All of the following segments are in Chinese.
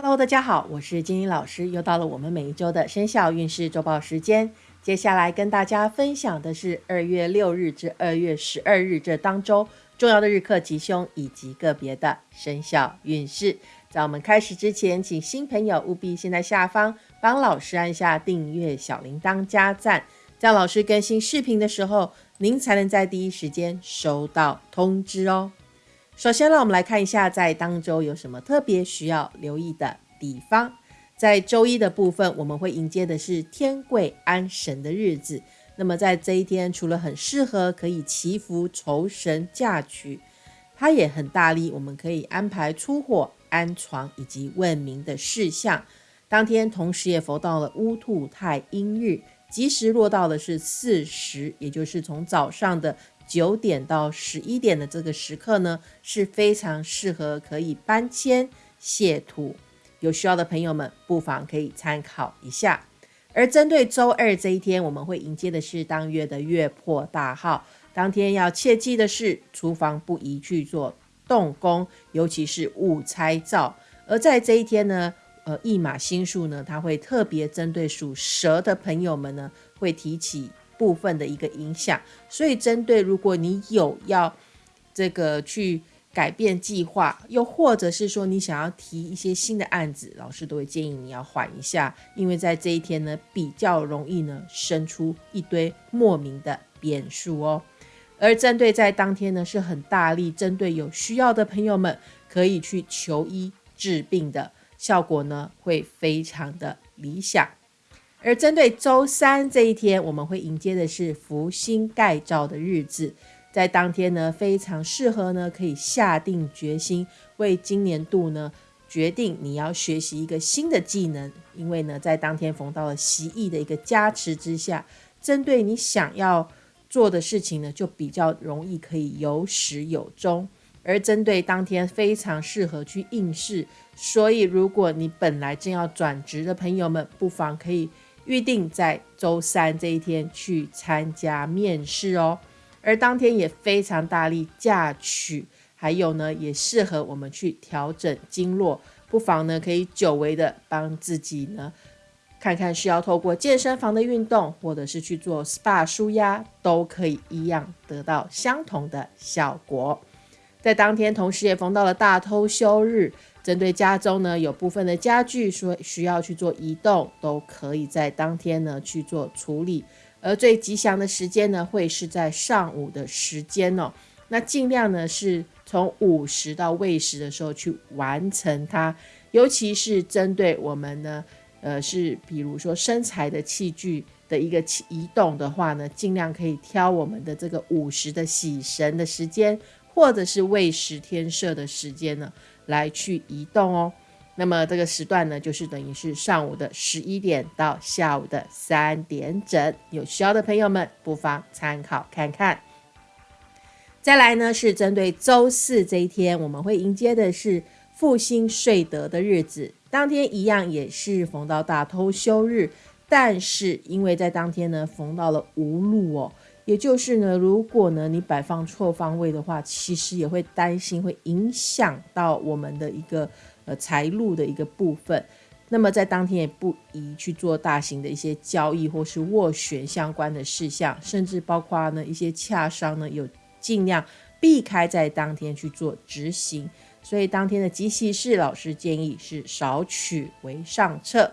Hello，大家好，我是金英老师，又到了我们每一周的生肖运势周报时间。接下来跟大家分享的是二月六日至二月十二日这当周重要的日课吉凶以及个别的生肖运势。在我们开始之前，请新朋友务必先在下方帮老师按下订阅、小铃铛加赞，这样老师更新视频的时候，您才能在第一时间收到通知哦。首先，让我们来看一下在当周有什么特别需要留意的地方。在周一的部分，我们会迎接的是天贵安神的日子。那么在这一天，除了很适合可以祈福酬神嫁娶，它也很大力，我们可以安排出货、安床以及问名的事项。当天同时也逢到了乌兔太阴日，吉时落到的是巳时，也就是从早上的。九点到十一点的这个时刻呢，是非常适合可以搬迁卸土，有需要的朋友们不妨可以参考一下。而针对周二这一天，我们会迎接的是当月的月破大号，当天要切记的是，厨房不宜去做动工，尤其是误拆灶。而在这一天呢，呃，一马星数呢，它会特别针对属蛇的朋友们呢，会提起。部分的一个影响，所以针对如果你有要这个去改变计划，又或者是说你想要提一些新的案子，老师都会建议你要缓一下，因为在这一天呢，比较容易呢生出一堆莫名的变数哦。而针对在当天呢，是很大力针对有需要的朋友们，可以去求医治病的效果呢，会非常的理想。而针对周三这一天，我们会迎接的是福星盖照的日子，在当天呢，非常适合呢，可以下定决心为今年度呢决定你要学习一个新的技能，因为呢，在当天逢到了习意的一个加持之下，针对你想要做的事情呢，就比较容易可以有始有终。而针对当天非常适合去应试，所以如果你本来正要转职的朋友们，不妨可以。预定在周三这一天去参加面试哦，而当天也非常大力嫁娶，还有呢，也适合我们去调整经络，不妨呢可以久违的帮自己呢看看需要透过健身房的运动，或者是去做 SPA 舒压，都可以一样得到相同的效果。在当天同时也逢到了大偷休日。针对家中呢，有部分的家具说需要去做移动，都可以在当天呢去做处理。而最吉祥的时间呢，会是在上午的时间哦。那尽量呢是从午时到未时的时候去完成它。尤其是针对我们呢，呃，是比如说身材的器具的一个移动的话呢，尽量可以挑我们的这个午时的喜神的时间，或者是未时天设的时间呢。来去移动哦，那么这个时段呢，就是等于是上午的十一点到下午的三点整，有需要的朋友们不妨参考看看。再来呢，是针对周四这一天，我们会迎接的是复兴睡得的日子，当天一样也是逢到大偷休日，但是因为在当天呢，逢到了无路哦。也就是呢，如果呢你摆放错方位的话，其实也会担心会影响到我们的一个呃财路的一个部分。那么在当天也不宜去做大型的一些交易或是斡旋相关的事项，甚至包括呢一些洽商呢，有尽量避开在当天去做执行。所以当天的吉喜事，老师建议是少取为上策。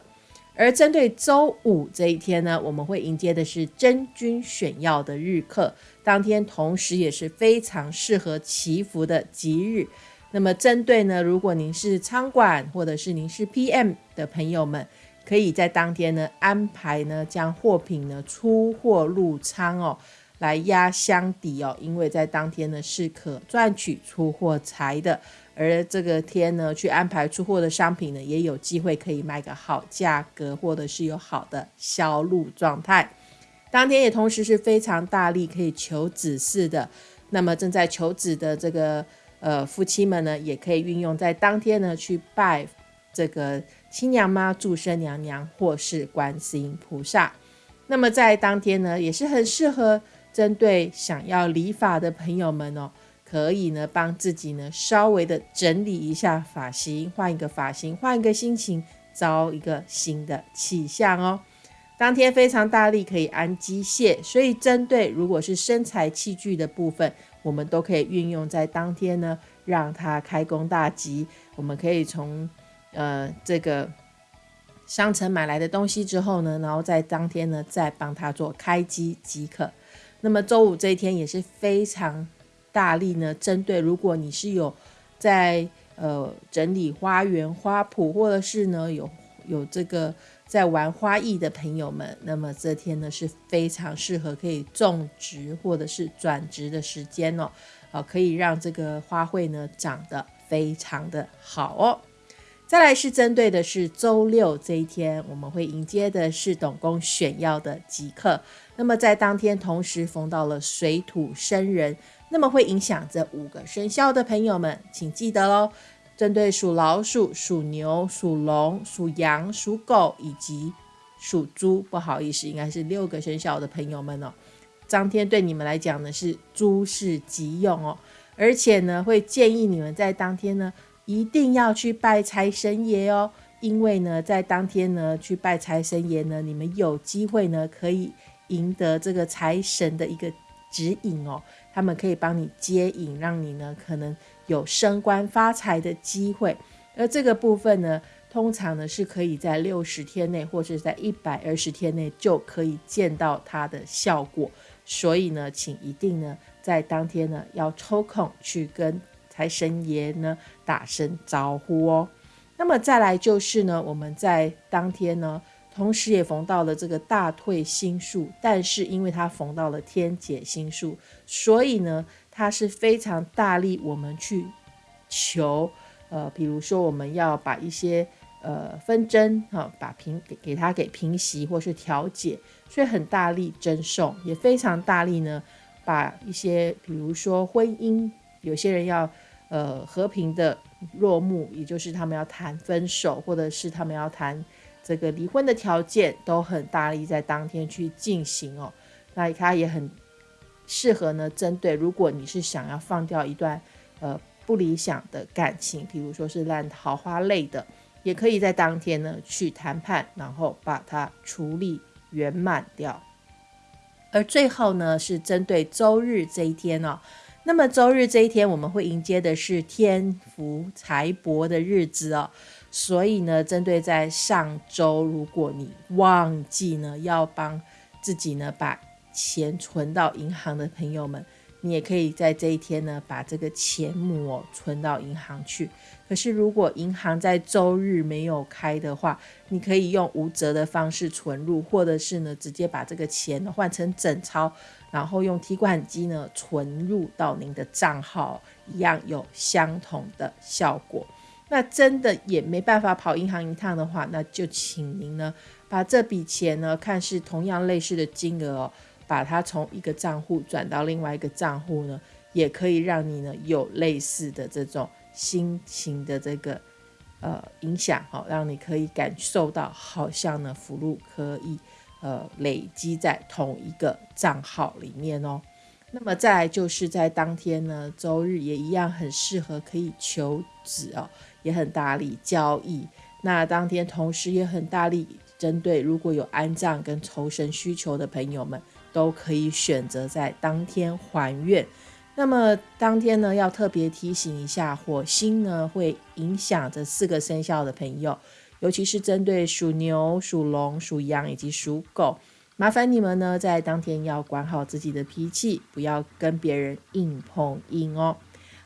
而针对周五这一天呢，我们会迎接的是真君选药的日课，当天同时也是非常适合祈福的吉日。那么针对呢，如果您是仓管或者是您是 PM 的朋友们，可以在当天呢安排呢将货品呢出货入仓哦，来压箱底哦，因为在当天呢是可赚取出货财的。而这个天呢，去安排出货的商品呢，也有机会可以卖个好价格，或者是有好的销路状态。当天也同时是非常大力可以求子嗣的，那么正在求子的这个呃夫妻们呢，也可以运用在当天呢去拜这个亲娘妈、祝生娘娘或是观世音菩萨。那么在当天呢，也是很适合针对想要理法的朋友们哦。可以呢帮自己呢稍微的整理一下发型，换一个发型，换一个心情，招一个新的气象哦。当天非常大力可以安机械，所以针对如果是身材器具的部分，我们都可以运用在当天呢，让它开工大吉。我们可以从呃这个商城买来的东西之后呢，然后在当天呢再帮它做开机即可。那么周五这一天也是非常大力呢，针对如果你是有在呃整理花园花圃，或者是呢有有这个。在玩花艺的朋友们，那么这天呢是非常适合可以种植或者是转植的时间哦，啊，可以让这个花卉呢长得非常的好哦。再来是针对的是周六这一天，我们会迎接的是董公选要的吉刻，那么在当天同时逢到了水土生人，那么会影响这五个生肖的朋友们，请记得喽。针对属老鼠、属牛、属龙、属羊、属狗以及属猪，不好意思，应该是六个生肖的朋友们哦。当天对你们来讲呢是诸事吉用哦，而且呢会建议你们在当天呢一定要去拜财神爷哦，因为呢在当天呢去拜财神爷呢，你们有机会呢可以赢得这个财神的一个指引哦，他们可以帮你接引，让你呢可能。有升官发财的机会，而这个部分呢，通常呢是可以在六十天内，或者在一百二十天内就可以见到它的效果。所以呢，请一定呢在当天呢要抽空去跟财神爷呢打声招呼哦。那么再来就是呢，我们在当天呢，同时也逢到了这个大退星数，但是因为它逢到了天解星数，所以呢。它是非常大力，我们去求，呃，比如说我们要把一些呃纷争哈，把平给给它给平息或是调解，所以很大力争送，也非常大力呢，把一些比如说婚姻，有些人要呃和平的落幕，也就是他们要谈分手，或者是他们要谈这个离婚的条件，都很大力在当天去进行哦，那他也很。适合呢，针对如果你是想要放掉一段呃不理想的感情，比如说是烂桃花类的，也可以在当天呢去谈判，然后把它处理圆满掉。而最后呢是针对周日这一天哦，那么周日这一天我们会迎接的是天福财帛的日子哦，所以呢，针对在上周如果你忘记呢要帮自己呢把。钱存到银行的朋友们，你也可以在这一天呢，把这个钱母存到银行去。可是如果银行在周日没有开的话，你可以用无折的方式存入，或者是呢，直接把这个钱换成整钞，然后用提款机呢存入到您的账号，一样有相同的效果。那真的也没办法跑银行一趟的话，那就请您呢，把这笔钱呢，看是同样类似的金额哦。把它从一个账户转到另外一个账户呢，也可以让你呢有类似的这种心情的这个呃影响哈，让你可以感受到好像呢福禄可以呃累积在同一个账号里面哦。那么再来就是在当天呢，周日也一样很适合可以求子哦，也很大力交易。那当天同时也很大力针对如果有安葬跟酬神需求的朋友们。都可以选择在当天还愿。那么当天呢，要特别提醒一下，火星呢会影响这四个生肖的朋友，尤其是针对属牛、属龙、属羊以及属狗，麻烦你们呢在当天要管好自己的脾气，不要跟别人硬碰硬哦。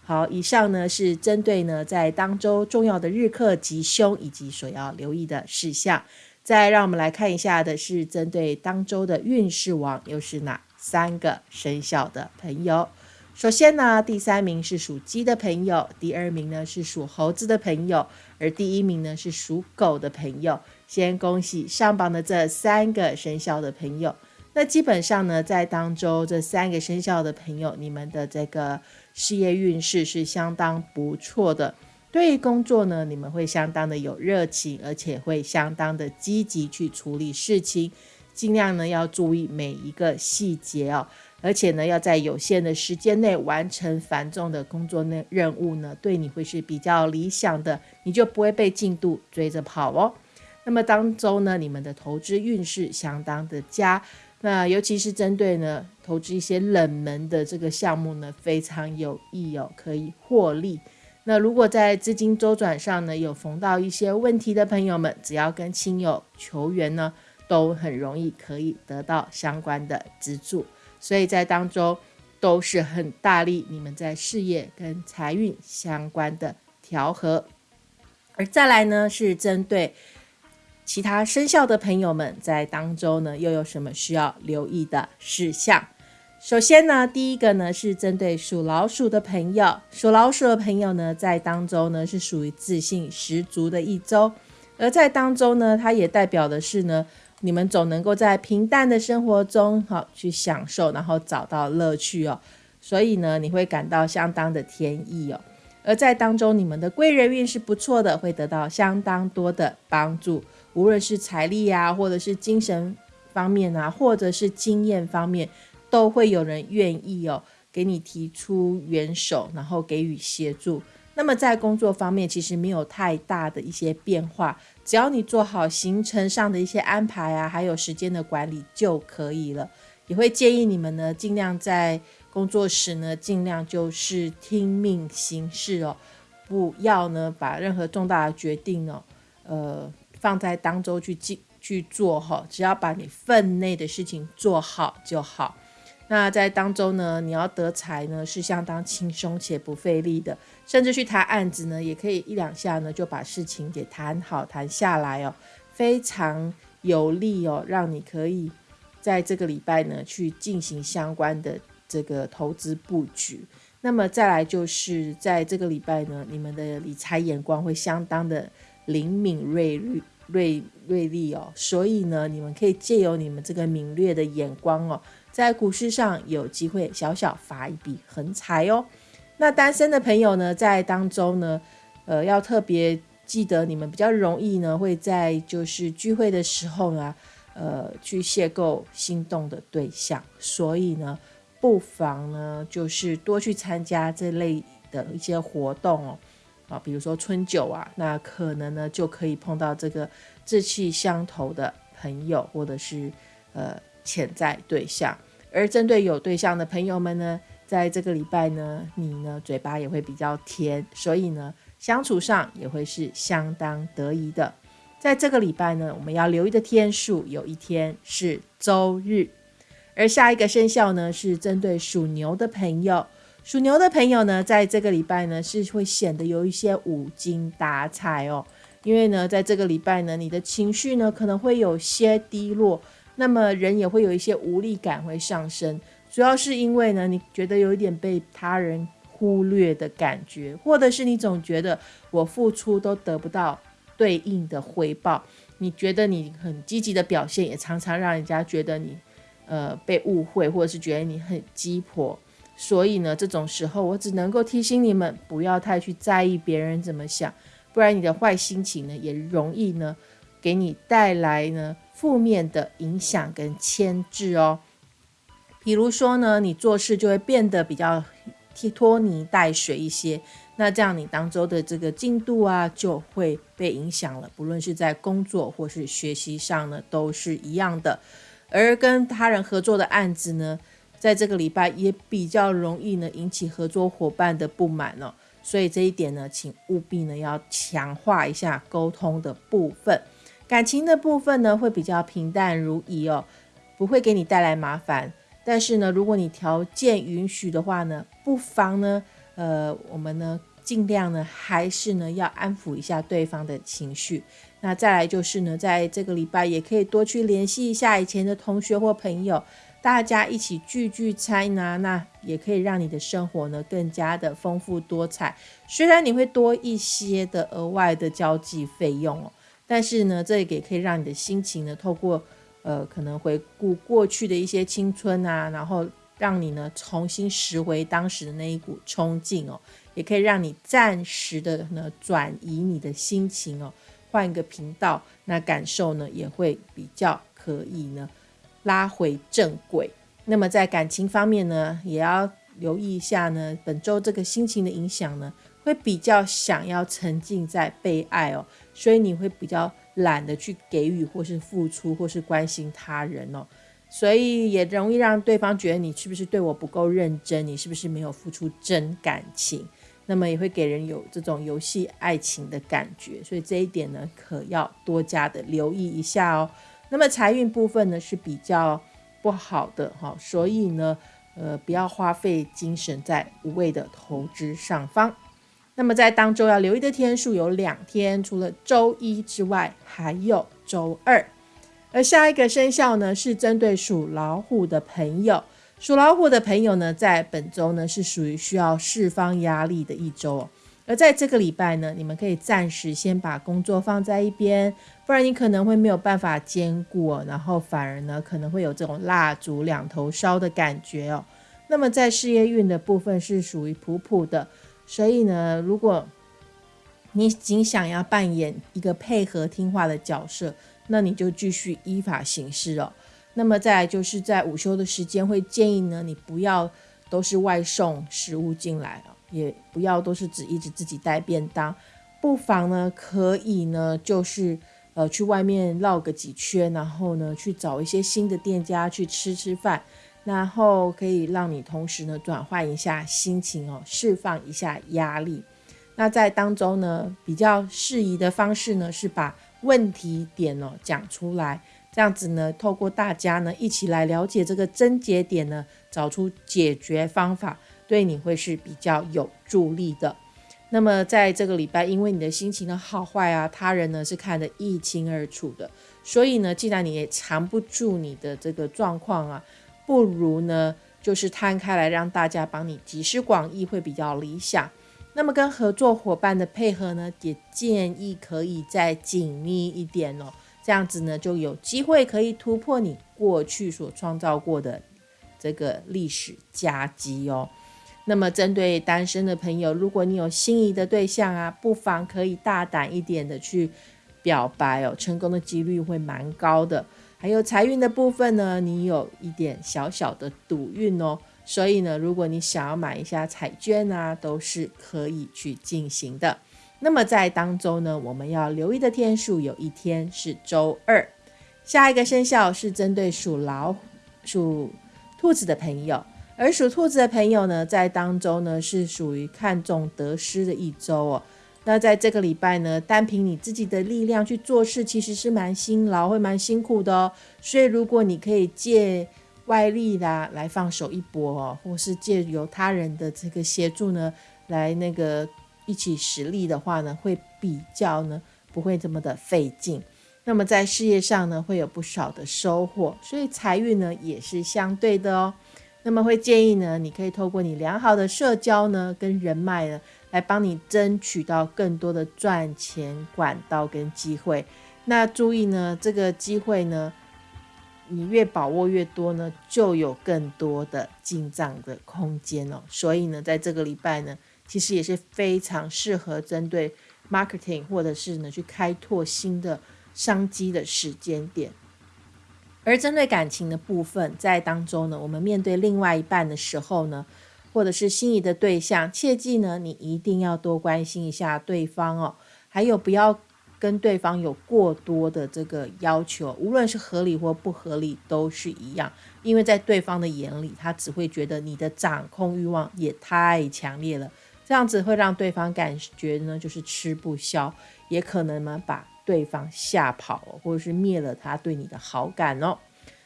好，以上呢是针对呢在当周重要的日课吉凶以及所要留意的事项。再让我们来看一下的是针对当周的运势王，又是哪三个生肖的朋友？首先呢，第三名是属鸡的朋友，第二名呢是属猴子的朋友，而第一名呢是属狗的朋友。先恭喜上榜的这三个生肖的朋友。那基本上呢，在当周这三个生肖的朋友，你们的这个事业运势是相当不错的。对于工作呢，你们会相当的有热情，而且会相当的积极去处理事情，尽量呢要注意每一个细节哦。而且呢，要在有限的时间内完成繁重的工作内任务呢，对你会是比较理想的，你就不会被进度追着跑哦。那么当周呢，你们的投资运势相当的佳，那尤其是针对呢投资一些冷门的这个项目呢，非常有益哦，可以获利。那如果在资金周转上呢，有逢到一些问题的朋友们，只要跟亲友求援呢，都很容易可以得到相关的资助。所以在当中都是很大力你们在事业跟财运相关的调和，而再来呢是针对其他生肖的朋友们在当中呢又有什么需要留意的事项？首先呢，第一个呢是针对属老鼠的朋友，属老鼠的朋友呢在当中呢是属于自信十足的一周，而在当中呢，它也代表的是呢。你们总能够在平淡的生活中，好去享受，然后找到乐趣哦。所以呢，你会感到相当的天意哦。而在当中，你们的贵人运是不错的，会得到相当多的帮助，无论是财力啊，或者是精神方面啊，或者是经验方面，都会有人愿意哦，给你提出援手，然后给予协助。那么在工作方面，其实没有太大的一些变化，只要你做好行程上的一些安排啊，还有时间的管理就可以了。也会建议你们呢，尽量在工作时呢，尽量就是听命行事哦，不要呢把任何重大的决定哦，呃，放在当周去进去做哈，只要把你分内的事情做好就好。那在当周呢，你要得财呢是相当轻松且不费力的，甚至去谈案子呢，也可以一两下呢就把事情给谈好谈下来哦，非常有利哦，让你可以在这个礼拜呢去进行相关的这个投资布局。那么再来就是在这个礼拜呢，你们的理财眼光会相当的灵敏锐锐锐锐利哦，所以呢，你们可以借由你们这个敏锐的眼光哦。在股市上有机会小小发一笔横财哦。那单身的朋友呢，在当中呢，呃，要特别记得，你们比较容易呢，会在就是聚会的时候呢，呃，去邂逅心动的对象。所以呢，不妨呢，就是多去参加这类的一些活动哦。啊，比如说春酒啊，那可能呢，就可以碰到这个志气相投的朋友，或者是呃。潜在对象，而针对有对象的朋友们呢，在这个礼拜呢，你呢嘴巴也会比较甜，所以呢相处上也会是相当得意的。在这个礼拜呢，我们要留意的天数有一天是周日，而下一个生肖呢是针对属牛的朋友，属牛的朋友呢，在这个礼拜呢是会显得有一些无精打采哦，因为呢在这个礼拜呢，你的情绪呢可能会有些低落。那么人也会有一些无力感会上升，主要是因为呢，你觉得有一点被他人忽略的感觉，或者是你总觉得我付出都得不到对应的回报，你觉得你很积极的表现也常常让人家觉得你呃被误会，或者是觉得你很鸡婆，所以呢，这种时候我只能够提醒你们不要太去在意别人怎么想，不然你的坏心情呢也容易呢给你带来呢。负面的影响跟牵制哦，比如说呢，你做事就会变得比较拖泥带水一些，那这样你当周的这个进度啊就会被影响了，不论是在工作或是学习上呢，都是一样的。而跟他人合作的案子呢，在这个礼拜也比较容易呢引起合作伙伴的不满哦，所以这一点呢，请务必呢要强化一下沟通的部分。感情的部分呢，会比较平淡如饴哦，不会给你带来麻烦。但是呢，如果你条件允许的话呢，不妨呢，呃，我们呢，尽量呢，还是呢，要安抚一下对方的情绪。那再来就是呢，在这个礼拜也可以多去联系一下以前的同学或朋友，大家一起聚聚餐啊，那也可以让你的生活呢更加的丰富多彩。虽然你会多一些的额外的交际费用哦。但是呢，这也可以让你的心情呢，透过呃，可能回顾过去的一些青春啊，然后让你呢重新拾回当时的那一股冲劲哦，也可以让你暂时的呢转移你的心情哦，换一个频道，那感受呢也会比较可以呢拉回正轨。那么在感情方面呢，也要留意一下呢，本周这个心情的影响呢，会比较想要沉浸在被爱哦，所以你会比较懒得去给予或是付出或是关心他人哦，所以也容易让对方觉得你是不是对我不够认真，你是不是没有付出真感情。那么也会给人有这种游戏爱情的感觉，所以这一点呢，可要多加的留意一下哦。那么财运部分呢是比较不好的哈，所以呢，呃，不要花费精神在无谓的投资上方。那么在当周要留意的天数有两天，除了周一之外，还有周二。而下一个生肖呢，是针对属老虎的朋友。属老虎的朋友呢，在本周呢是属于需要释放压力的一周哦。而在这个礼拜呢，你们可以暂时先把工作放在一边，不然你可能会没有办法兼顾，然后反而呢可能会有这种蜡烛两头烧的感觉哦。那么在事业运的部分是属于普普的，所以呢，如果你仅想要扮演一个配合听话的角色，那你就继续依法行事哦。那么再来就是在午休的时间，会建议呢，你不要都是外送食物进来哦，也不要都是只一直自己带便当，不妨呢可以呢就是呃去外面绕个几圈，然后呢去找一些新的店家去吃吃饭，然后可以让你同时呢转换一下心情哦，释放一下压力。那在当中呢比较适宜的方式呢是把问题点哦讲出来。这样子呢，透过大家呢一起来了解这个症结点呢，找出解决方法，对你会是比较有助力的。那么在这个礼拜，因为你的心情的好坏啊，他人呢是看得一清二楚的，所以呢，既然你也藏不住你的这个状况啊，不如呢就是摊开来让大家帮你集思广益，会比较理想。那么跟合作伙伴的配合呢，也建议可以再紧密一点哦。这样子呢，就有机会可以突破你过去所创造过的这个历史佳绩哦。那么，针对单身的朋友，如果你有心仪的对象啊，不妨可以大胆一点的去表白哦，成功的几率会蛮高的。还有财运的部分呢，你有一点小小的赌运哦，所以呢，如果你想要买一下彩券啊，都是可以去进行的。那么在当周呢，我们要留意的天数有一天是周二。下一个生肖是针对属老鼠、属兔子的朋友，而属兔子的朋友呢，在当周呢是属于看重得失的一周哦。那在这个礼拜呢，单凭你自己的力量去做事，其实是蛮辛劳，会蛮辛苦的哦。所以如果你可以借外力啦来放手一搏哦，或是借由他人的这个协助呢，来那个。一起实力的话呢，会比较呢不会这么的费劲。那么在事业上呢，会有不少的收获，所以财运呢也是相对的哦。那么会建议呢，你可以透过你良好的社交呢，跟人脉呢，来帮你争取到更多的赚钱管道跟机会。那注意呢，这个机会呢，你越把握越多呢，就有更多的进账的空间哦。所以呢，在这个礼拜呢。其实也是非常适合针对 marketing 或者是呢去开拓新的商机的时间点。而针对感情的部分，在当中呢，我们面对另外一半的时候呢，或者是心仪的对象，切记呢，你一定要多关心一下对方哦。还有不要跟对方有过多的这个要求，无论是合理或不合理都是一样，因为在对方的眼里，他只会觉得你的掌控欲望也太强烈了。这样子会让对方感觉呢，就是吃不消，也可能呢把对方吓跑，或者是灭了他对你的好感哦。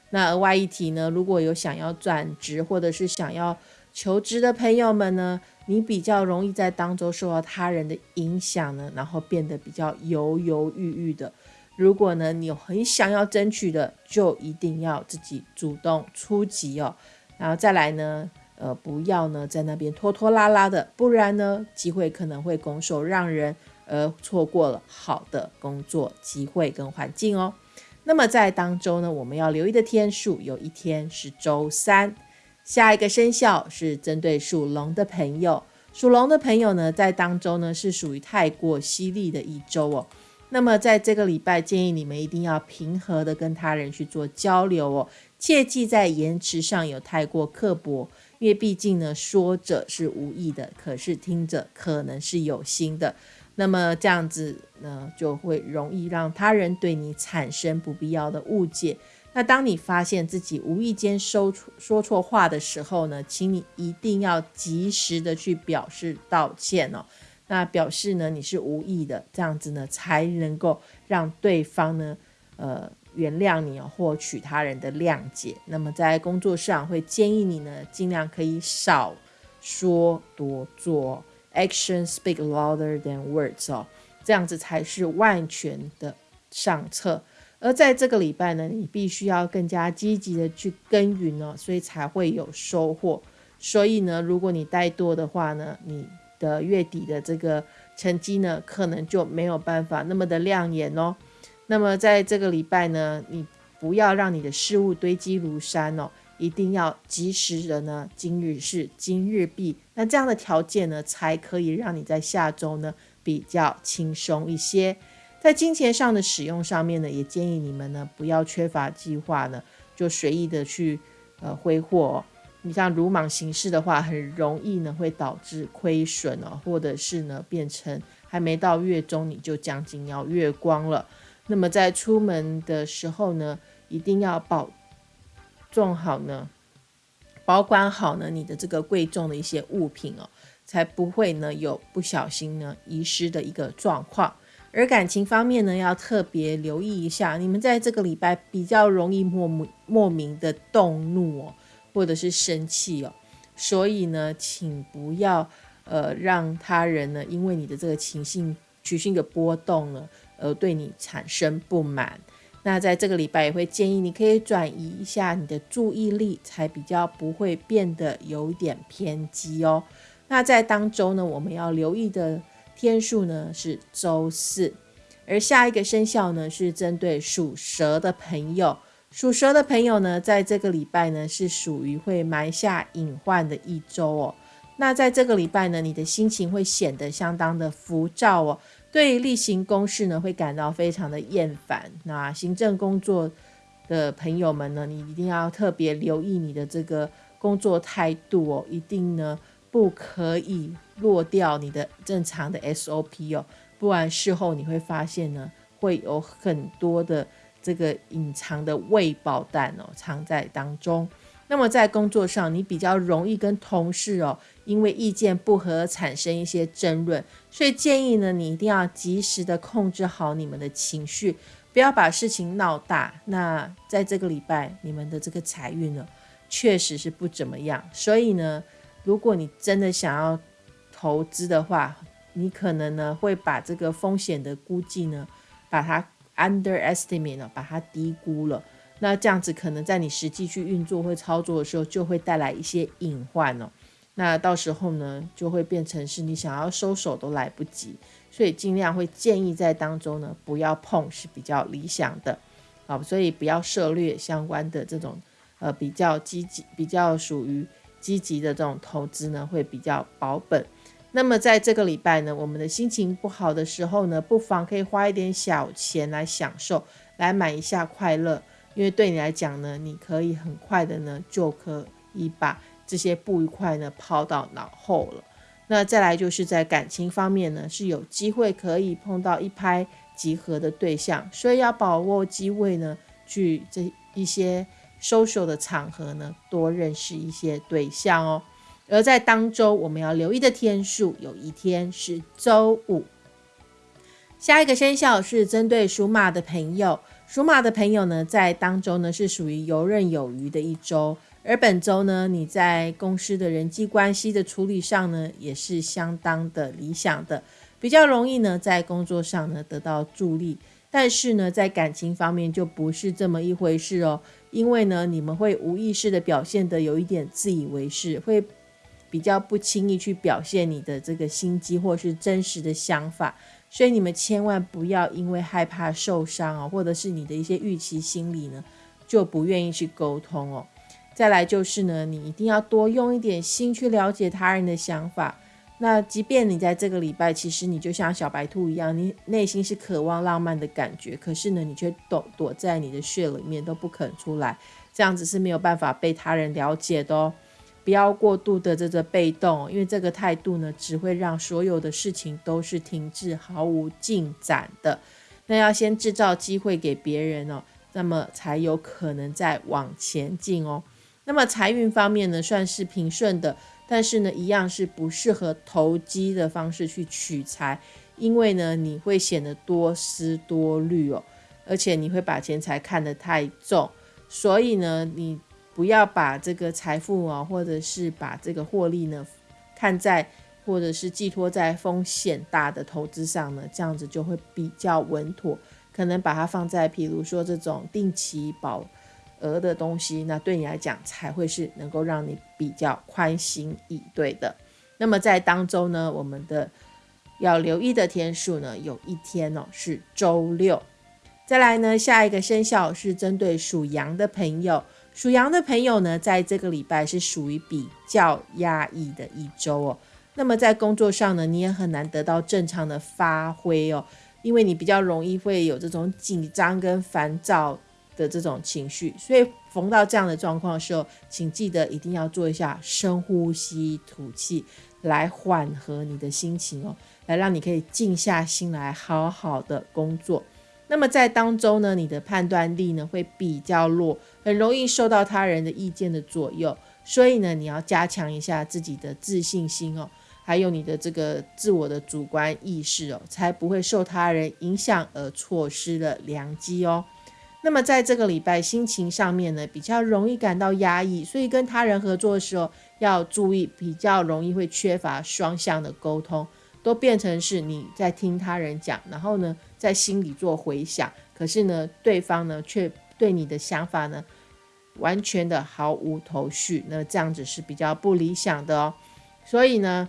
那额外一提呢，如果有想要转职或者是想要求职的朋友们呢，你比较容易在当中受到他人的影响呢，然后变得比较犹犹豫豫的。如果呢你有很想要争取的，就一定要自己主动出击哦。然后再来呢。呃，不要呢，在那边拖拖拉拉的，不然呢，机会可能会拱手让人，而错过了好的工作机会跟环境哦。那么在当周呢，我们要留意的天数，有一天是周三。下一个生肖是针对属龙的朋友，属龙的朋友呢，在当周呢是属于太过犀利的一周哦。那么在这个礼拜，建议你们一定要平和的跟他人去做交流哦。切记在言辞上有太过刻薄，因为毕竟呢，说者是无意的，可是听者可能是有心的。那么这样子呢，就会容易让他人对你产生不必要的误解。那当你发现自己无意间说错说错话的时候呢，请你一定要及时的去表示道歉哦。那表示呢你是无意的，这样子呢才能够让对方呢呃原谅你哦，获取他人的谅解。那么在工作上会建议你呢，尽量可以少说多做，action speak louder than words 哦，这样子才是万全的上策。而在这个礼拜呢，你必须要更加积极的去耕耘哦，所以才会有收获。所以呢，如果你怠惰的话呢，你的月底的这个成绩呢，可能就没有办法那么的亮眼哦。那么在这个礼拜呢，你不要让你的事物堆积如山哦，一定要及时的呢，今日事今日毕。那这样的条件呢，才可以让你在下周呢比较轻松一些。在金钱上的使用上面呢，也建议你们呢不要缺乏计划呢，就随意的去呃挥霍。你像鲁莽行事的话，很容易呢会导致亏损哦，或者是呢变成还没到月中你就将近要月光了。那么在出门的时候呢，一定要保重好呢，保管好呢你的这个贵重的一些物品哦，才不会呢有不小心呢遗失的一个状况。而感情方面呢，要特别留意一下，你们在这个礼拜比较容易莫莫莫名的动怒哦，或者是生气哦，所以呢，请不要呃让他人呢，因为你的这个情绪情绪的波动呢，而对你产生不满。那在这个礼拜也会建议你可以转移一下你的注意力，才比较不会变得有点偏激哦。那在当周呢，我们要留意的。天数呢是周四，而下一个生肖呢是针对属蛇的朋友。属蛇的朋友呢，在这个礼拜呢是属于会埋下隐患的一周哦。那在这个礼拜呢，你的心情会显得相当的浮躁哦，对例行公事呢会感到非常的厌烦。那行政工作的朋友们呢，你一定要特别留意你的这个工作态度哦，一定呢。不可以落掉你的正常的 SOP 哦，不然事后你会发现呢，会有很多的这个隐藏的未爆弹哦，藏在当中。那么在工作上，你比较容易跟同事哦，因为意见不合产生一些争论，所以建议呢，你一定要及时的控制好你们的情绪，不要把事情闹大。那在这个礼拜，你们的这个财运呢，确实是不怎么样，所以呢。如果你真的想要投资的话，你可能呢会把这个风险的估计呢，把它 underestimate 了，把它低估了。那这样子可能在你实际去运作或操作的时候，就会带来一些隐患哦。那到时候呢，就会变成是你想要收手都来不及。所以尽量会建议在当中呢，不要碰是比较理想的。好，所以不要涉略相关的这种呃比较积极、比较属于。积极的这种投资呢，会比较保本。那么在这个礼拜呢，我们的心情不好的时候呢，不妨可以花一点小钱来享受，来买一下快乐。因为对你来讲呢，你可以很快的呢，就可以把这些不愉快呢抛到脑后了。那再来就是在感情方面呢，是有机会可以碰到一拍即合的对象，所以要把握机会呢，去这一些。social 的场合呢，多认识一些对象哦。而在当周我们要留意的天数，有一天是周五。下一个生肖是针对属马的朋友，属马的朋友呢，在当周呢是属于游刃有余的一周。而本周呢，你在公司的人际关系的处理上呢，也是相当的理想的，比较容易呢在工作上呢得到助力。但是呢，在感情方面就不是这么一回事哦。因为呢，你们会无意识的表现的有一点自以为是，会比较不轻易去表现你的这个心机或是真实的想法，所以你们千万不要因为害怕受伤哦，或者是你的一些预期心理呢，就不愿意去沟通哦。再来就是呢，你一定要多用一点心去了解他人的想法，那即便你在这个礼拜，其实你就像小白兔一样，你内心是渴望浪漫的感觉，可是呢，你却躲躲在你的穴里面都不肯出来，这样子是没有办法被他人了解的哦。不要过度的这个被动，因为这个态度呢，只会让所有的事情都是停滞、毫无进展的。那要先制造机会给别人哦，那么才有可能再往前进哦。那么财运方面呢，算是平顺的。但是呢，一样是不适合投机的方式去取财，因为呢，你会显得多思多虑哦，而且你会把钱财看得太重，所以呢，你不要把这个财富啊，或者是把这个获利呢，看在或者是寄托在风险大的投资上呢，这样子就会比较稳妥，可能把它放在，比如说这种定期保。额的东西，那对你来讲才会是能够让你比较宽心以对的。那么在当周呢，我们的要留意的天数呢，有一天哦是周六。再来呢，下一个生肖是针对属羊的朋友，属羊的朋友呢，在这个礼拜是属于比较压抑的一周哦。那么在工作上呢，你也很难得到正常的发挥哦，因为你比较容易会有这种紧张跟烦躁。的这种情绪，所以逢到这样的状况的时候，请记得一定要做一下深呼吸、吐气，来缓和你的心情哦，来让你可以静下心来好好的工作。那么在当中呢，你的判断力呢会比较弱，很容易受到他人的意见的左右，所以呢，你要加强一下自己的自信心哦，还有你的这个自我的主观意识哦，才不会受他人影响而错失了良机哦。那么在这个礼拜心情上面呢，比较容易感到压抑，所以跟他人合作的时候要注意，比较容易会缺乏双向的沟通，都变成是你在听他人讲，然后呢在心里做回想，可是呢对方呢却对你的想法呢完全的毫无头绪，那这样子是比较不理想的哦。所以呢，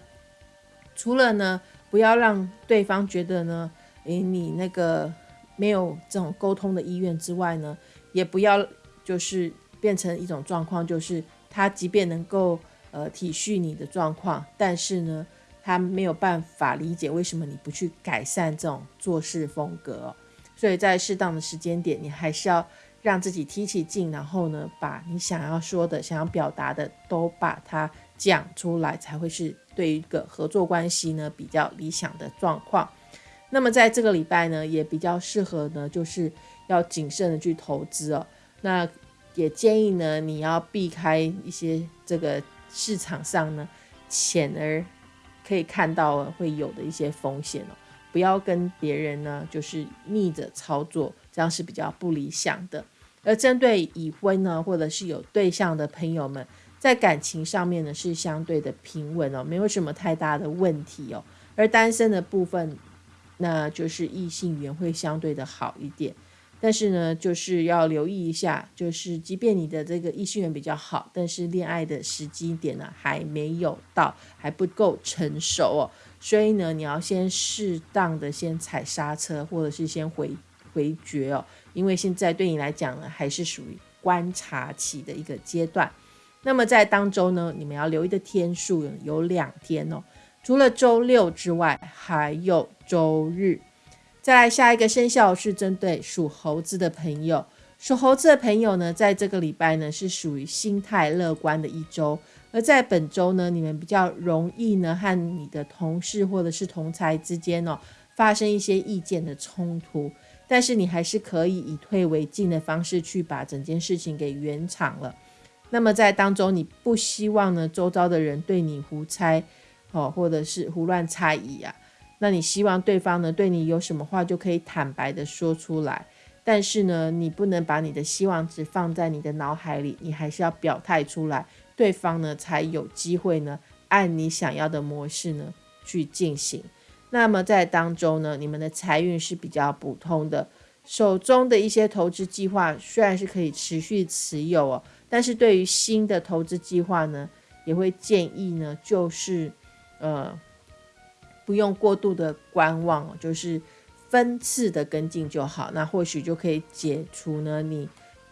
除了呢不要让对方觉得呢，诶你那个。没有这种沟通的意愿之外呢，也不要就是变成一种状况，就是他即便能够呃体恤你的状况，但是呢，他没有办法理解为什么你不去改善这种做事风格。所以在适当的时间点，你还是要让自己提起劲，然后呢，把你想要说的、想要表达的都把它讲出来，才会是对一个合作关系呢比较理想的状况。那么在这个礼拜呢，也比较适合呢，就是要谨慎的去投资哦。那也建议呢，你要避开一些这个市场上呢，显而可以看到会有的一些风险哦。不要跟别人呢，就是逆着操作，这样是比较不理想的。而针对已婚呢，或者是有对象的朋友们，在感情上面呢，是相对的平稳哦，没有什么太大的问题哦。而单身的部分。那就是异性缘会相对的好一点，但是呢，就是要留意一下，就是即便你的这个异性缘比较好，但是恋爱的时机点呢还没有到，还不够成熟哦，所以呢，你要先适当的先踩刹车，或者是先回回绝哦，因为现在对你来讲呢，还是属于观察期的一个阶段。那么在当中呢，你们要留意的天数有两天哦。除了周六之外，还有周日。再来下一个生肖是针对属猴子的朋友。属猴子的朋友呢，在这个礼拜呢是属于心态乐观的一周。而在本周呢，你们比较容易呢和你的同事或者是同才之间哦发生一些意见的冲突。但是你还是可以以退为进的方式去把整件事情给圆场了。那么在当中，你不希望呢周遭的人对你胡猜。哦，或者是胡乱猜疑啊，那你希望对方呢对你有什么话就可以坦白的说出来，但是呢，你不能把你的希望只放在你的脑海里，你还是要表态出来，对方呢才有机会呢按你想要的模式呢去进行。那么在当中呢，你们的财运是比较普通的，手中的一些投资计划虽然是可以持续持有哦，但是对于新的投资计划呢，也会建议呢就是。呃，不用过度的观望，就是分次的跟进就好。那或许就可以解除呢你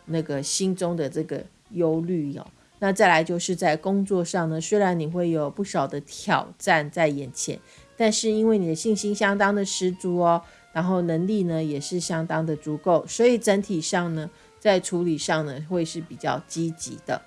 那个心中的这个忧虑哦。那再来就是在工作上呢，虽然你会有不少的挑战在眼前，但是因为你的信心相当的十足哦，然后能力呢也是相当的足够，所以整体上呢，在处理上呢会是比较积极的。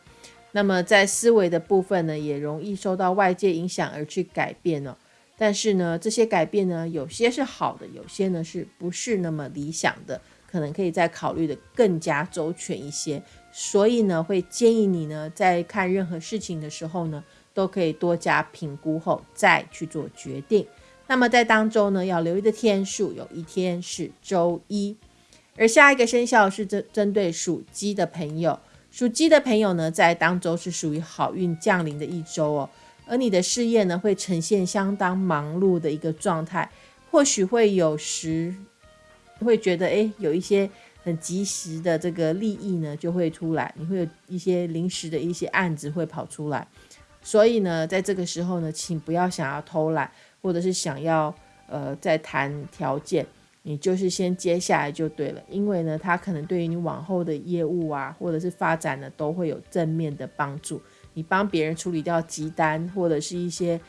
那么在思维的部分呢，也容易受到外界影响而去改变哦。但是呢，这些改变呢，有些是好的，有些呢是不是那么理想的，可能可以再考虑的更加周全一些。所以呢，会建议你呢，在看任何事情的时候呢，都可以多加评估后再去做决定。那么在当周呢，要留意的天数有一天是周一，而下一个生肖是针针对属鸡的朋友，属鸡的朋友呢，在当周是属于好运降临的一周哦。而你的事业呢，会呈现相当忙碌的一个状态，或许会有时会觉得，哎，有一些很及时的这个利益呢，就会出来，你会有一些临时的一些案子会跑出来，所以呢，在这个时候呢，请不要想要偷懒，或者是想要呃再谈条件，你就是先接下来就对了，因为呢，它可能对于你往后的业务啊，或者是发展呢，都会有正面的帮助。你帮别人处理掉急单或者是一些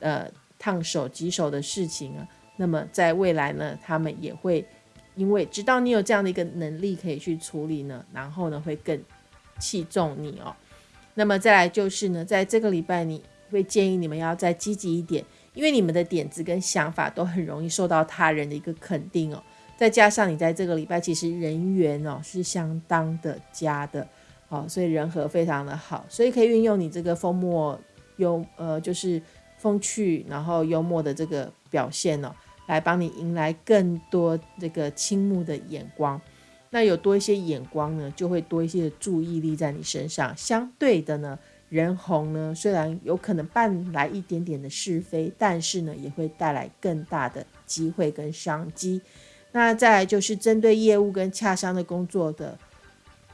呃烫手棘手的事情啊，那么在未来呢，他们也会因为知道你有这样的一个能力可以去处理呢，然后呢会更器重你哦。那么再来就是呢，在这个礼拜你会建议你们要再积极一点，因为你们的点子跟想法都很容易受到他人的一个肯定哦。再加上你在这个礼拜其实人缘哦是相当的佳的。好，所以人和非常的好，所以可以运用你这个风默幽呃，就是风趣，然后幽默的这个表现哦，来帮你迎来更多这个倾慕的眼光。那有多一些眼光呢，就会多一些的注意力在你身上。相对的呢，人红呢，虽然有可能伴来一点点的是非，但是呢，也会带来更大的机会跟商机。那再来就是针对业务跟洽商的工作的。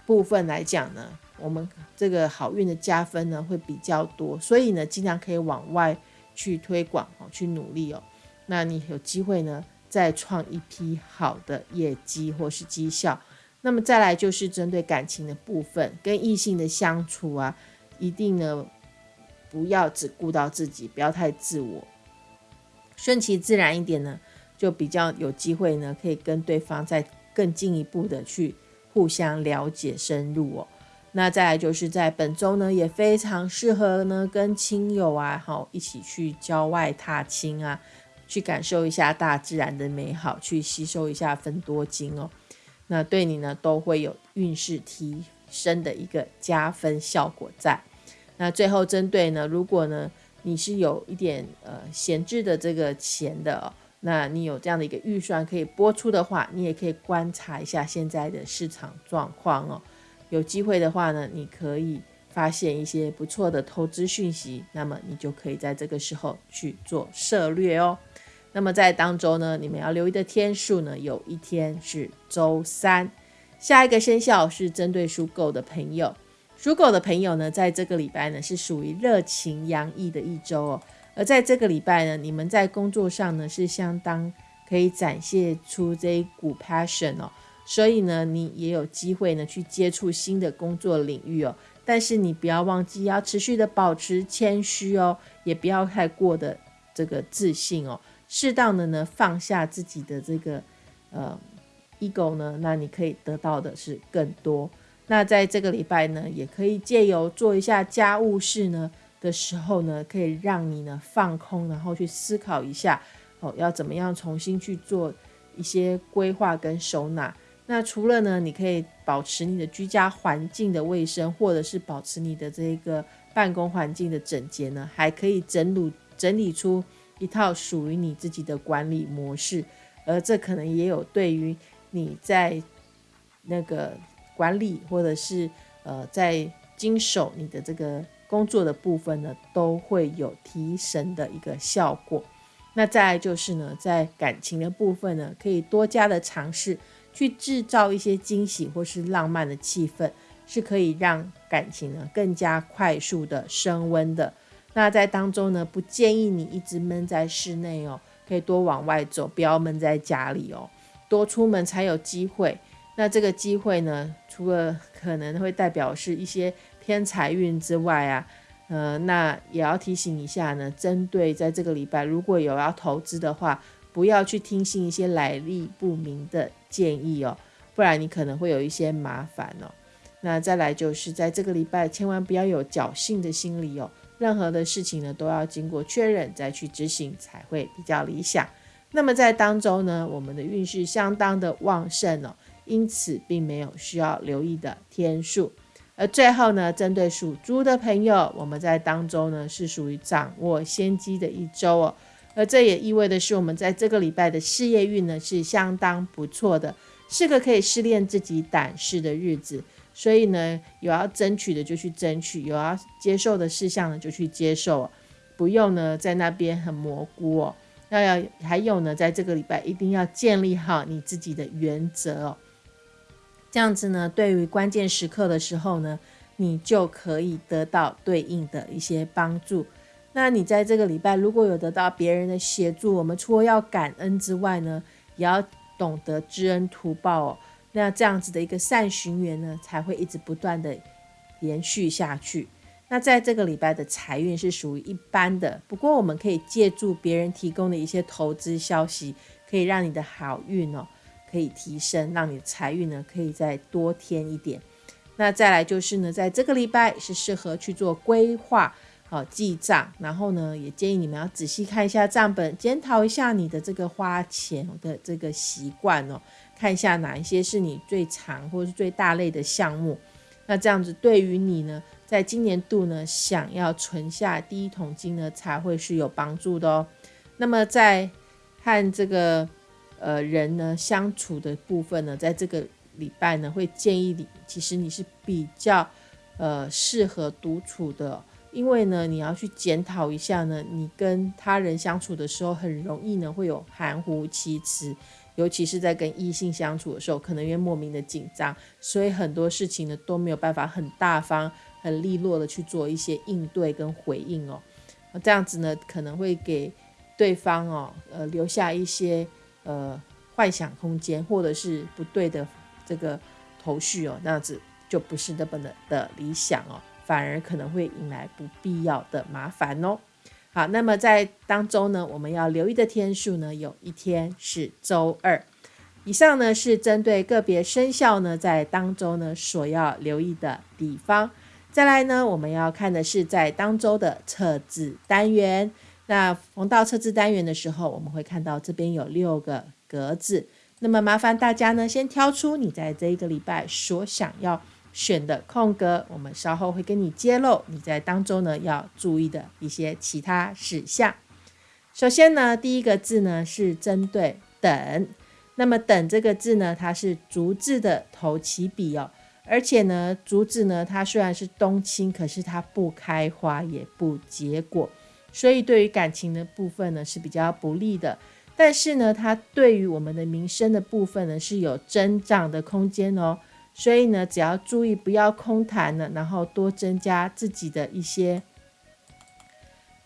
部分来讲呢，我们这个好运的加分呢会比较多，所以呢尽量可以往外去推广哦，去努力哦。那你有机会呢再创一批好的业绩或是绩效。那么再来就是针对感情的部分，跟异性的相处啊，一定呢不要只顾到自己，不要太自我，顺其自然一点呢，就比较有机会呢可以跟对方再更进一步的去。互相了解深入哦，那再来就是在本周呢，也非常适合呢跟亲友啊，好一起去郊外踏青啊，去感受一下大自然的美好，去吸收一下分多金哦，那对你呢都会有运势提升的一个加分效果在。那最后针对呢，如果呢你是有一点呃闲置的这个钱的。那你有这样的一个预算可以播出的话，你也可以观察一下现在的市场状况哦。有机会的话呢，你可以发现一些不错的投资讯息，那么你就可以在这个时候去做策略哦。那么在当周呢，你们要留意的天数呢，有一天是周三。下一个生肖是针对属狗的朋友，属狗的朋友呢，在这个礼拜呢是属于热情洋溢的一周哦。而在这个礼拜呢，你们在工作上呢是相当可以展现出这一股 passion 哦，所以呢，你也有机会呢去接触新的工作领域哦。但是你不要忘记要持续的保持谦虚哦，也不要太过的这个自信哦，适当的呢放下自己的这个呃 ego 呢，那你可以得到的是更多。那在这个礼拜呢，也可以借由做一下家务事呢。的时候呢，可以让你呢放空，然后去思考一下，哦，要怎么样重新去做一些规划跟收纳。那除了呢，你可以保持你的居家环境的卫生，或者是保持你的这个办公环境的整洁呢，还可以整理整理出一套属于你自己的管理模式。而这可能也有对于你在那个管理，或者是呃在经手你的这个。工作的部分呢，都会有提神的一个效果。那再来就是呢，在感情的部分呢，可以多加的尝试去制造一些惊喜或是浪漫的气氛，是可以让感情呢更加快速的升温的。那在当中呢，不建议你一直闷在室内哦，可以多往外走，不要闷在家里哦，多出门才有机会。那这个机会呢，除了可能会代表是一些偏财运之外啊，呃，那也要提醒一下呢，针对在这个礼拜如果有要投资的话，不要去听信一些来历不明的建议哦，不然你可能会有一些麻烦哦。那再来就是在这个礼拜，千万不要有侥幸的心理哦。任何的事情呢，都要经过确认再去执行才会比较理想。那么在当周呢，我们的运势相当的旺盛哦，因此并没有需要留意的天数。而最后呢，针对属猪的朋友，我们在当中呢是属于掌握先机的一周哦。而这也意味的是，我们在这个礼拜的事业运呢是相当不错的，是个可以试炼自己胆识的日子。所以呢，有要争取的就去争取，有要接受的事项呢就去接受，不用呢在那边很蘑菇哦。那要还有呢，在这个礼拜一定要建立好你自己的原则哦。这样子呢，对于关键时刻的时候呢，你就可以得到对应的一些帮助。那你在这个礼拜如果有得到别人的协助，我们除了要感恩之外呢，也要懂得知恩图报哦。那这样子的一个善循环呢，才会一直不断的延续下去。那在这个礼拜的财运是属于一般的，不过我们可以借助别人提供的一些投资消息，可以让你的好运哦可以提升，让你的财运呢可以再多添一点。那再来就是呢，在这个礼拜是适合去做规划。好记账，然后呢，也建议你们要仔细看一下账本，检讨一下你的这个花钱的这个习惯哦，看一下哪一些是你最长或是最大类的项目。那这样子对于你呢，在今年度呢，想要存下第一桶金呢，才会是有帮助的哦。那么在和这个呃人呢相处的部分呢，在这个礼拜呢，会建议你，其实你是比较呃适合独处的。因为呢，你要去检讨一下呢，你跟他人相处的时候，很容易呢会有含糊其辞，尤其是在跟异性相处的时候，可能因为莫名的紧张，所以很多事情呢都没有办法很大方、很利落的去做一些应对跟回应哦。这样子呢，可能会给对方哦，呃，留下一些呃幻想空间，或者是不对的这个头绪哦，那样子就不是那么的的理想哦。反而可能会引来不必要的麻烦哦。好，那么在当中呢，我们要留意的天数呢，有一天是周二。以上呢是针对个别生肖呢，在当周呢所要留意的地方。再来呢，我们要看的是在当周的测字单元。那逢到测字单元的时候，我们会看到这边有六个格子。那么麻烦大家呢，先挑出你在这一个礼拜所想要。选的空格，我们稍后会跟你揭露你在当中呢要注意的一些其他事项。首先呢，第一个字呢是针对等，那么等这个字呢，它是竹字的头起笔哦，而且呢，竹子呢它虽然是冬青，可是它不开花也不结果，所以对于感情的部分呢是比较不利的。但是呢，它对于我们的民生的部分呢是有增长的空间哦。所以呢，只要注意不要空谈了，然后多增加自己的一些，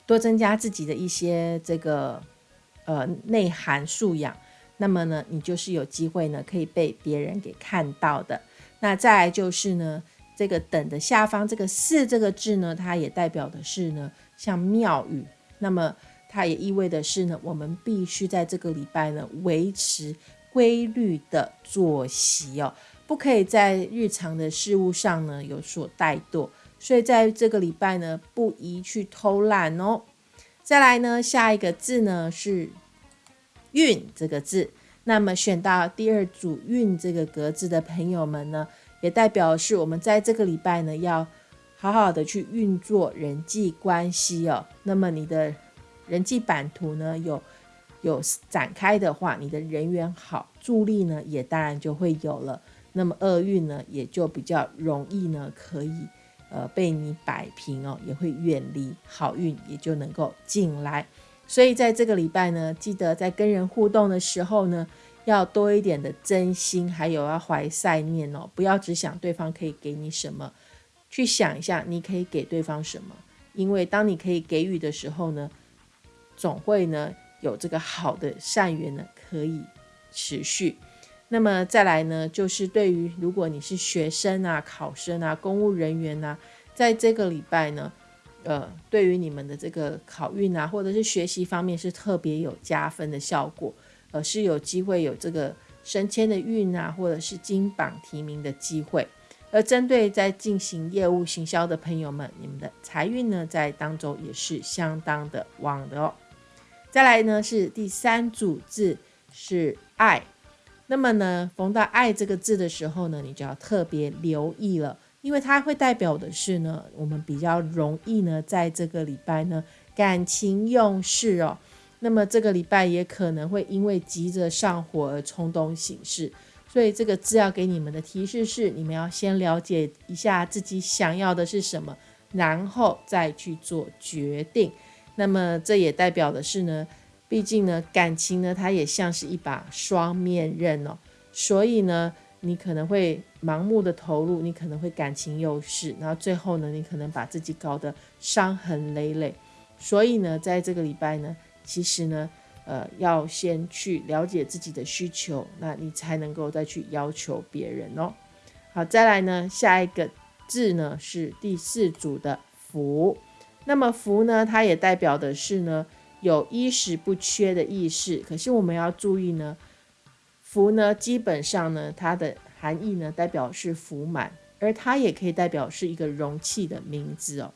多增加自己的一些这个呃内涵素养，那么呢，你就是有机会呢可以被别人给看到的。那再来就是呢，这个等的下方这个四这个字呢，它也代表的是呢像庙宇，那么它也意味的是呢，我们必须在这个礼拜呢维持规律的作息哦。不可以在日常的事物上呢有所怠惰，所以在这个礼拜呢不宜去偷懒哦。再来呢，下一个字呢是“运”这个字，那么选到第二组“运”这个格子的朋友们呢，也代表是我们在这个礼拜呢要好好的去运作人际关系哦。那么你的人际版图呢有有展开的话，你的人缘好，助力呢也当然就会有了。那么厄运呢，也就比较容易呢，可以呃被你摆平哦，也会远离好运，也就能够进来。所以在这个礼拜呢，记得在跟人互动的时候呢，要多一点的真心，还有要怀善念哦，不要只想对方可以给你什么，去想一下你可以给对方什么。因为当你可以给予的时候呢，总会呢有这个好的善缘呢可以持续。那么再来呢，就是对于如果你是学生啊、考生啊、公务人员啊，在这个礼拜呢，呃，对于你们的这个考运啊，或者是学习方面是特别有加分的效果，呃，是有机会有这个升迁的运啊，或者是金榜题名的机会。而针对在进行业务行销的朋友们，你们的财运呢，在当中也是相当的旺的哦。再来呢是第三组字是爱，那么呢逢到爱这个字的时候呢，你就要特别留意了，因为它会代表的是呢，我们比较容易呢在这个礼拜呢感情用事哦。那么这个礼拜也可能会因为急着上火而冲动行事。所以这个字要给你们的提示是，你们要先了解一下自己想要的是什么，然后再去做决定。那么这也代表的是呢，毕竟呢，感情呢，它也像是一把双面刃哦。所以呢，你可能会盲目的投入，你可能会感情用事，然后最后呢，你可能把自己搞得伤痕累累。所以呢，在这个礼拜呢，其实呢。呃，要先去了解自己的需求，那你才能够再去要求别人哦。好，再来呢，下一个字呢是第四组的福。那么福呢，它也代表的是呢有衣食不缺的意思。可是我们要注意呢，福呢基本上呢它的含义呢代表是福满，而它也可以代表是一个容器的名字哦。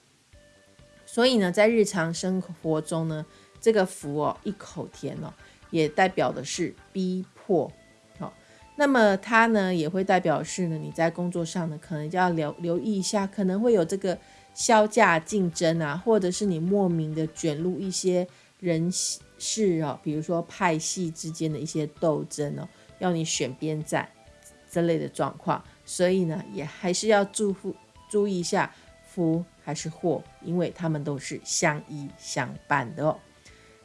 所以呢，在日常生活中呢。这个福哦，一口甜哦，也代表的是逼迫，好，那么它呢也会代表是呢，你在工作上呢，可能就要留留意一下，可能会有这个销价竞争啊，或者是你莫名的卷入一些人事哦，比如说派系之间的一些斗争哦，要你选边站这类的状况，所以呢，也还是要注福注意一下福还是祸，因为他们都是相依相伴的哦。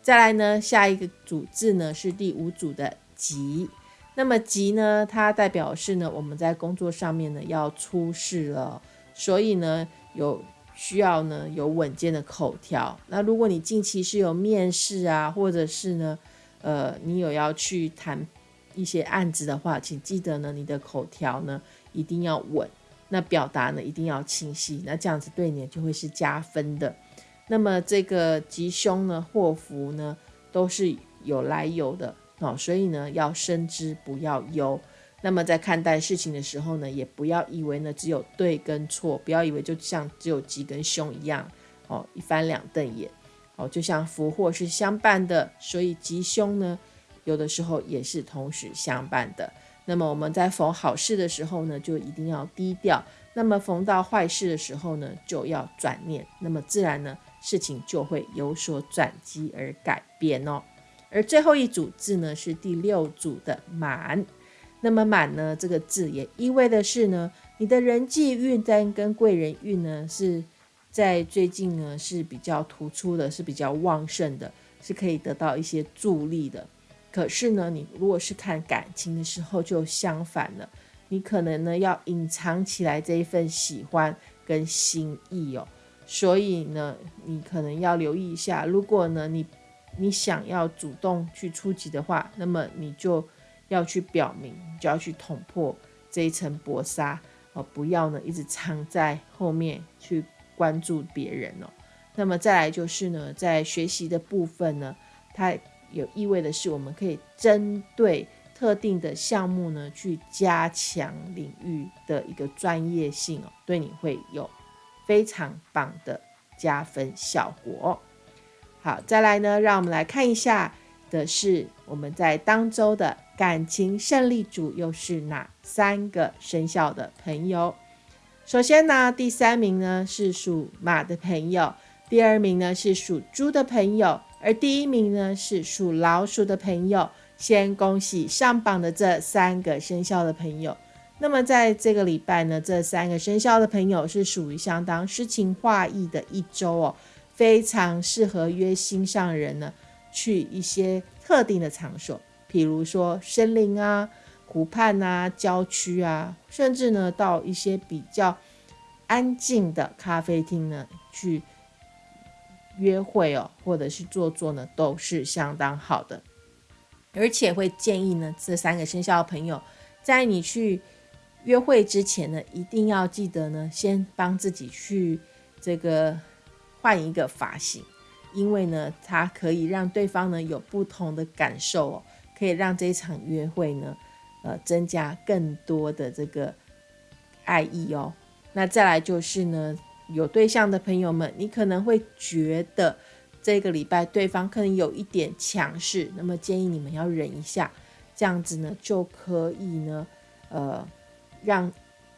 再来呢，下一个组字呢是第五组的吉。那么吉呢，它代表是呢，我们在工作上面呢要出事了，所以呢有需要呢有稳健的口条。那如果你近期是有面试啊，或者是呢，呃，你有要去谈一些案子的话，请记得呢，你的口条呢一定要稳，那表达呢一定要清晰，那这样子对你就会是加分的。那么这个吉凶呢、祸福呢，都是有来由的哦，所以呢，要深知不要忧。那么在看待事情的时候呢，也不要以为呢只有对跟错，不要以为就像只有吉跟凶一样哦，一翻两瞪眼哦，就像福祸是相伴的，所以吉凶呢，有的时候也是同时相伴的。那么我们在逢好事的时候呢，就一定要低调；那么逢到坏事的时候呢，就要转念，那么自然呢。事情就会有所转机而改变哦。而最后一组字呢是第六组的满，那么满呢这个字也意味的是呢，你的人际运单跟贵人运呢是在最近呢是比较突出的，是比较旺盛的，是可以得到一些助力的。可是呢，你如果是看感情的时候就相反了，你可能呢要隐藏起来这一份喜欢跟心意哦。所以呢，你可能要留意一下。如果呢，你你想要主动去出击的话，那么你就要去表明，就要去捅破这一层薄纱哦，不要呢一直藏在后面去关注别人哦。那么再来就是呢，在学习的部分呢，它有意味的是，我们可以针对特定的项目呢，去加强领域的一个专业性哦，对你会有。非常棒的加分效果。好，再来呢，让我们来看一下的是我们在当周的感情胜利组又是哪三个生肖的朋友。首先呢，第三名呢是属马的朋友，第二名呢是属猪的朋友，而第一名呢是属老鼠的朋友。先恭喜上榜的这三个生肖的朋友。那么在这个礼拜呢，这三个生肖的朋友是属于相当诗情画意的一周哦，非常适合约心上人呢去一些特定的场所，比如说森林啊、湖畔啊、郊区啊，甚至呢到一些比较安静的咖啡厅呢去约会哦，或者是坐坐呢，都是相当好的。而且会建议呢，这三个生肖的朋友在你去。约会之前呢，一定要记得呢，先帮自己去这个换一个发型，因为呢，它可以让对方呢有不同的感受哦，可以让这一场约会呢，呃，增加更多的这个爱意哦。那再来就是呢，有对象的朋友们，你可能会觉得这个礼拜对方可能有一点强势，那么建议你们要忍一下，这样子呢就可以呢，呃。让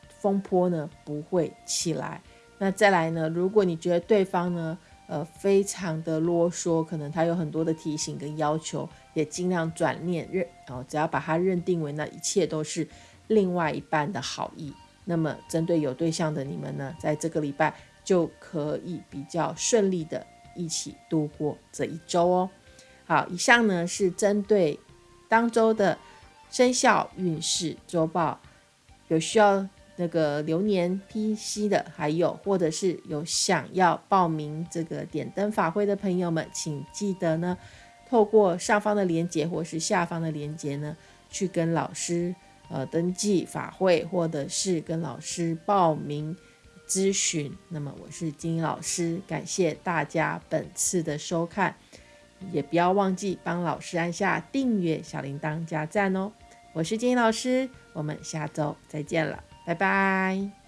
风波呢不会起来。那再来呢？如果你觉得对方呢，呃，非常的啰嗦，可能他有很多的提醒跟要求，也尽量转念认哦，只要把他认定为那一切都是另外一半的好意。那么针对有对象的你们呢，在这个礼拜就可以比较顺利的一起度过这一周哦。好，以上呢是针对当周的生肖运势周报。有需要那个流年批析的，还有或者是有想要报名这个点灯法会的朋友们，请记得呢，透过上方的链接或是下方的链接呢，去跟老师呃登记法会，或者是跟老师报名咨询。那么我是金老师，感谢大家本次的收看，也不要忘记帮老师按下订阅、小铃铛加赞哦。我是金老师。我们下周再见了，拜拜。